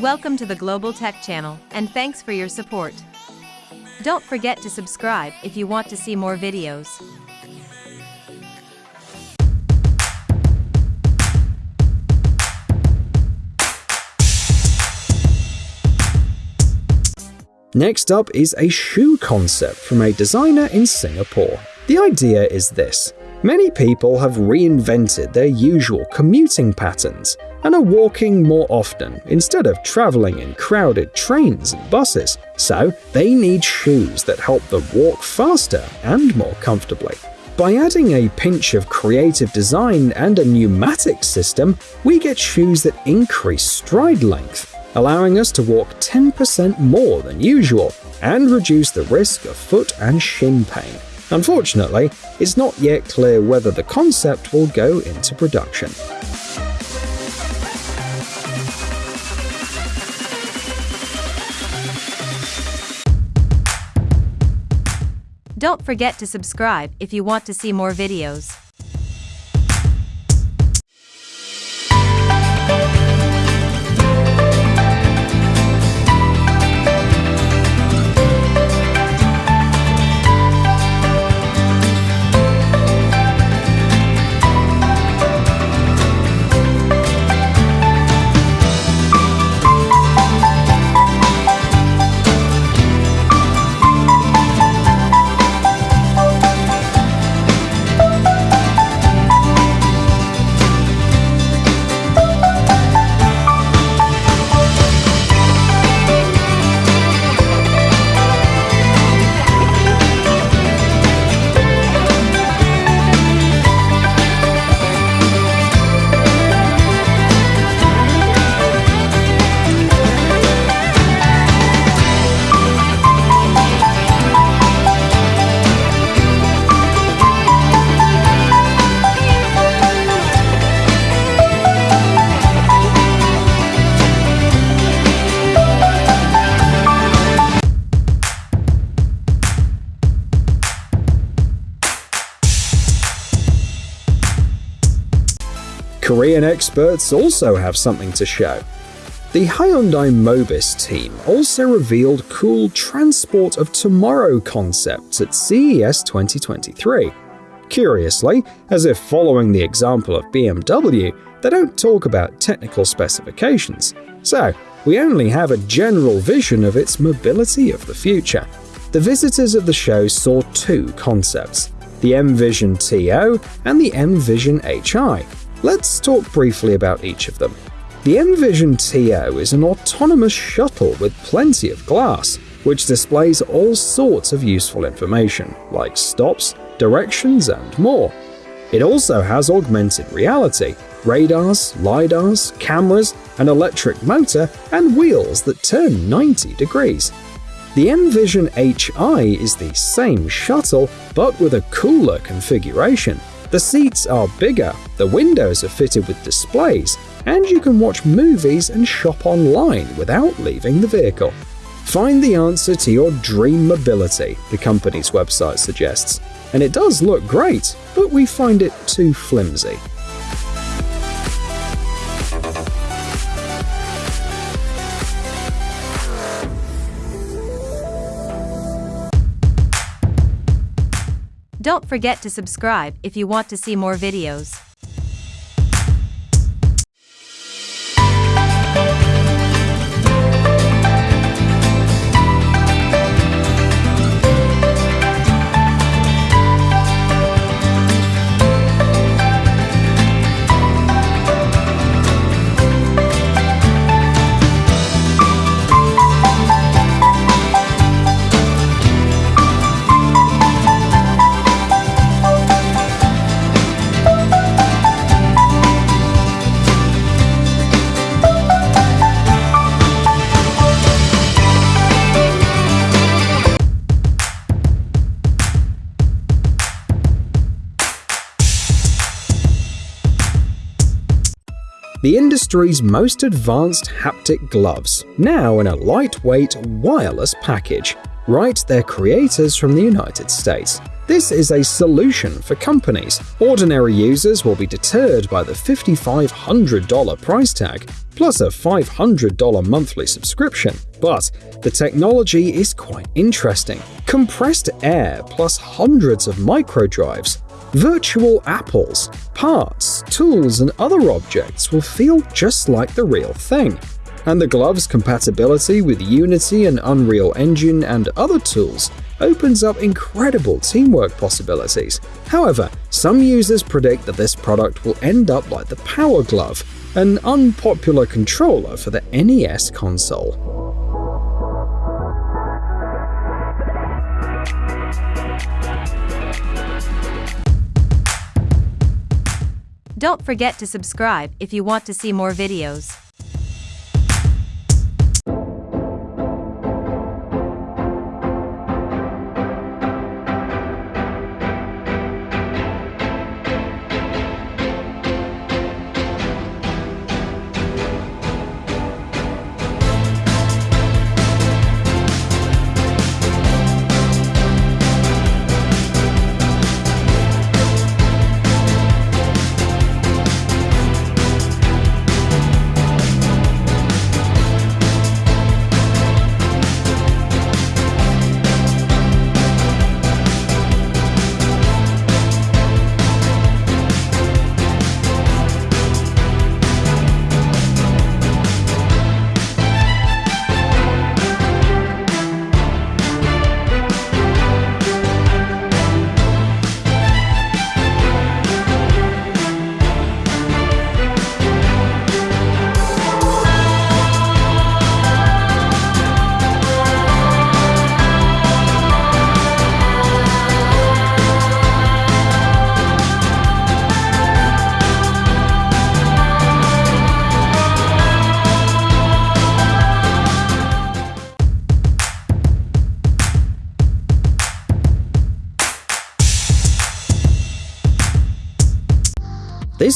Welcome to the Global Tech Channel, and thanks for your support. Don't forget to subscribe if you want to see more videos. Next up is a shoe concept from a designer in Singapore. The idea is this. Many people have reinvented their usual commuting patterns and are walking more often instead of traveling in crowded trains and buses, so they need shoes that help them walk faster and more comfortably. By adding a pinch of creative design and a pneumatic system, we get shoes that increase stride length, allowing us to walk 10% more than usual and reduce the risk of foot and shin pain. Unfortunately, it's not yet clear whether the concept will go into production. Don't forget to subscribe if you want to see more videos. Korean experts also have something to show. The Hyundai Mobis team also revealed cool Transport of Tomorrow concepts at CES 2023. Curiously, as if following the example of BMW, they don't talk about technical specifications, so we only have a general vision of its mobility of the future. The visitors of the show saw two concepts the M Vision TO and the M Vision HI, Let's talk briefly about each of them. The M-Vision TO is an autonomous shuttle with plenty of glass, which displays all sorts of useful information, like stops, directions, and more. It also has augmented reality, radars, lidars, cameras, an electric motor, and wheels that turn 90 degrees. The M-Vision HI is the same shuttle, but with a cooler configuration. The seats are bigger, the windows are fitted with displays, and you can watch movies and shop online without leaving the vehicle. Find the answer to your dream mobility, the company's website suggests. And it does look great, but we find it too flimsy. Don't forget to subscribe if you want to see more videos. The industry's most advanced haptic gloves, now in a lightweight, wireless package. Right, they're creators from the United States. This is a solution for companies. Ordinary users will be deterred by the $5,500 price tag, plus a $500 monthly subscription. But the technology is quite interesting. Compressed air plus hundreds of microdrives, virtual apples, parts, tools, and other objects will feel just like the real thing and the glove's compatibility with Unity and Unreal Engine and other tools opens up incredible teamwork possibilities. However, some users predict that this product will end up like the Power Glove, an unpopular controller for the NES console. Don't forget to subscribe if you want to see more videos.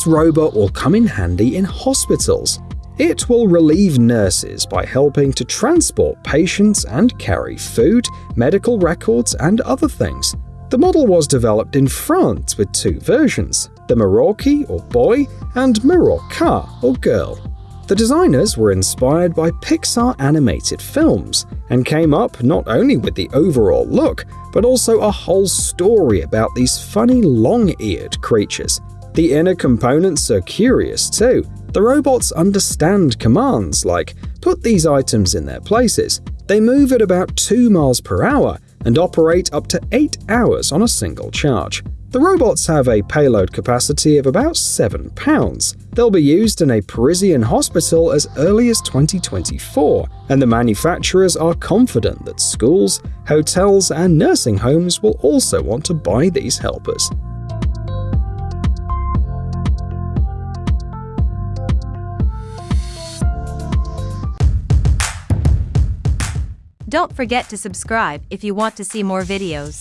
This robot will come in handy in hospitals. It will relieve nurses by helping to transport patients and carry food, medical records, and other things. The model was developed in France with two versions, the Miroki or boy and Miroka or girl. The designers were inspired by Pixar animated films and came up not only with the overall look, but also a whole story about these funny long-eared creatures. The inner components are curious too. The robots understand commands like, put these items in their places. They move at about 2 miles per hour and operate up to 8 hours on a single charge. The robots have a payload capacity of about 7 pounds. They'll be used in a Parisian hospital as early as 2024, and the manufacturers are confident that schools, hotels, and nursing homes will also want to buy these helpers. Don't forget to subscribe if you want to see more videos.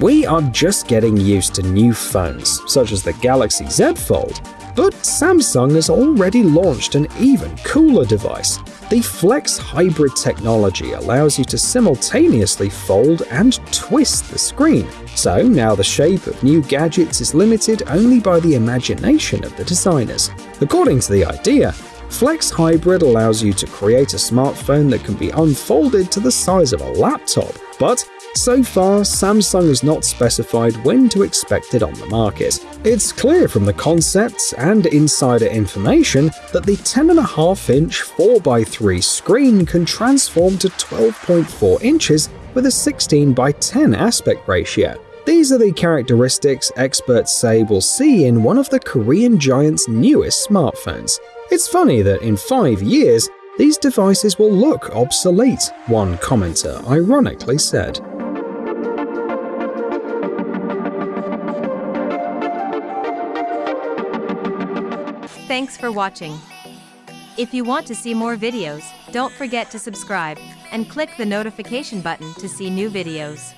We are just getting used to new phones, such as the Galaxy Z Fold, but Samsung has already launched an even cooler device. The Flex Hybrid technology allows you to simultaneously fold and twist the screen, so now the shape of new gadgets is limited only by the imagination of the designers. According to the idea, Flex Hybrid allows you to create a smartphone that can be unfolded to the size of a laptop, but so far, Samsung has not specified when to expect it on the market. It's clear from the concepts and insider information that the 10.5-inch 4x3 screen can transform to 12.4 inches with a 16x10 aspect ratio. These are the characteristics experts say we'll see in one of the Korean giant's newest smartphones. It's funny that in five years, these devices will look obsolete, one commenter ironically said. Thanks for watching. If you want to see more videos, don't forget to subscribe and click the notification button to see new videos.